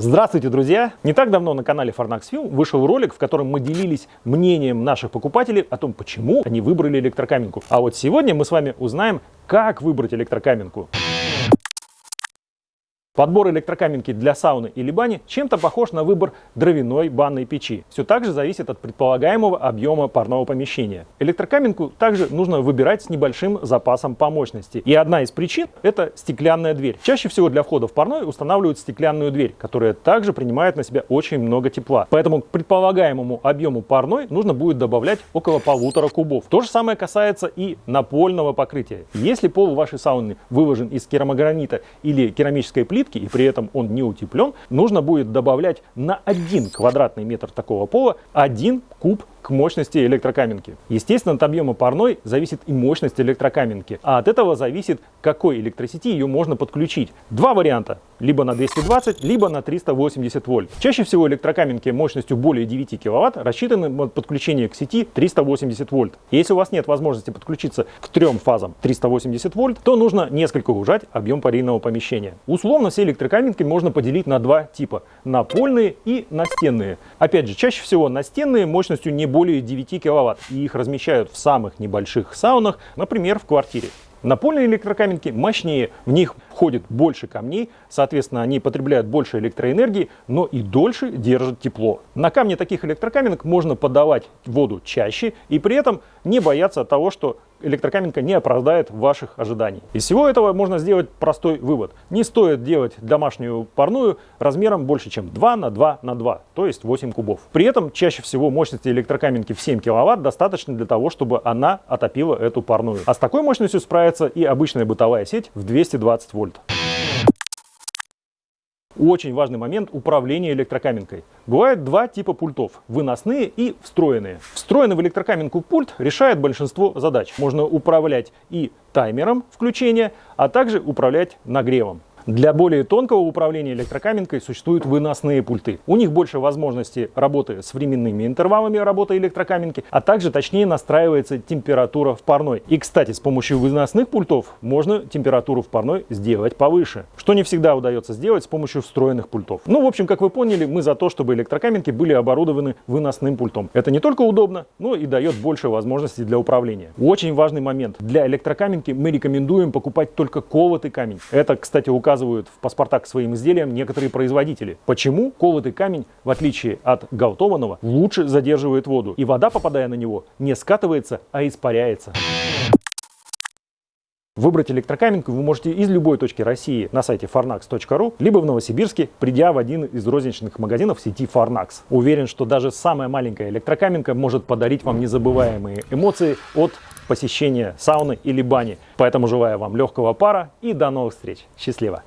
Здравствуйте, друзья! Не так давно на канале Farnax Film вышел ролик, в котором мы делились мнением наших покупателей о том, почему они выбрали электрокаминку. А вот сегодня мы с вами узнаем, как выбрать электрокаминку. Подбор электрокаминки для сауны или бани чем-то похож на выбор дровяной банной печи. Все так же зависит от предполагаемого объема парного помещения. Электрокаминку также нужно выбирать с небольшим запасом по мощности. И одна из причин – это стеклянная дверь. Чаще всего для входа в парной устанавливают стеклянную дверь, которая также принимает на себя очень много тепла. Поэтому к предполагаемому объему парной нужно будет добавлять около полутора кубов. То же самое касается и напольного покрытия. Если пол вашей сауны выложен из керамогранита или керамической плиты, плитки, и при этом он не утеплен, нужно будет добавлять на 1 квадратный метр такого пола 1 куб мощности электрокаминки. Естественно, от объема парной зависит и мощность электрокаминки, а от этого зависит, какой электросети ее можно подключить. Два варианта, либо на 220, либо на 380 вольт. Чаще всего электрокаминки мощностью более 9 киловатт рассчитаны на подключение к сети 380 вольт. Если у вас нет возможности подключиться к трем фазам 380 вольт, то нужно несколько ужать объем парильного помещения. Условно все электрокаминки можно поделить на два типа, напольные и настенные. Опять же, чаще всего настенные мощностью не более 9 киловатт, и их размещают в самых небольших саунах, например, в квартире. Напольные электрокаминки мощнее, в них входит больше камней, соответственно, они потребляют больше электроэнергии, но и дольше держат тепло. На камне таких электрокаминок можно подавать воду чаще и при этом не бояться того, что электрокаминка не оправдает ваших ожиданий. Из всего этого можно сделать простой вывод. Не стоит делать домашнюю парную размером больше, чем 2 на 2 на 2, то есть 8 кубов. При этом чаще всего мощности электрокаминки в 7 киловатт достаточно для того, чтобы она отопила эту парную. А с такой мощностью справится и обычная бытовая сеть в 220 вольт. Очень важный момент управления электрокаминкой. Бывает два типа пультов – выносные и встроенные. Встроенный в электрокаминку пульт решает большинство задач. Можно управлять и таймером включения, а также управлять нагревом. Для более тонкого управления электрокаминкой существуют выносные пульты. У них больше возможностей работы с временными интервалами работы электрокаминки, а также точнее настраивается температура в парной. И, кстати, с помощью выносных пультов можно температуру в парной сделать повыше, что не всегда удается сделать с помощью встроенных пультов. Ну, в общем, как вы поняли, мы за то, чтобы электрокаминки были оборудованы выносным пультом. Это не только удобно, но и дает больше возможностей для управления. Очень важный момент. Для электрокаминки мы рекомендуем покупать только колотый камень. Это, кстати, указывает указывают в паспортах к своим изделиям некоторые производители. Почему колотый камень, в отличие от галтованного, лучше задерживает воду, и вода, попадая на него, не скатывается, а испаряется. Выбрать электрокаминку вы можете из любой точки России на сайте farnax.ru, либо в Новосибирске, придя в один из розничных магазинов сети Farnax. Уверен, что даже самая маленькая электрокаминка может подарить вам незабываемые эмоции от посещения сауны или бани. Поэтому желаю вам легкого пара и до новых встреч. Счастливо!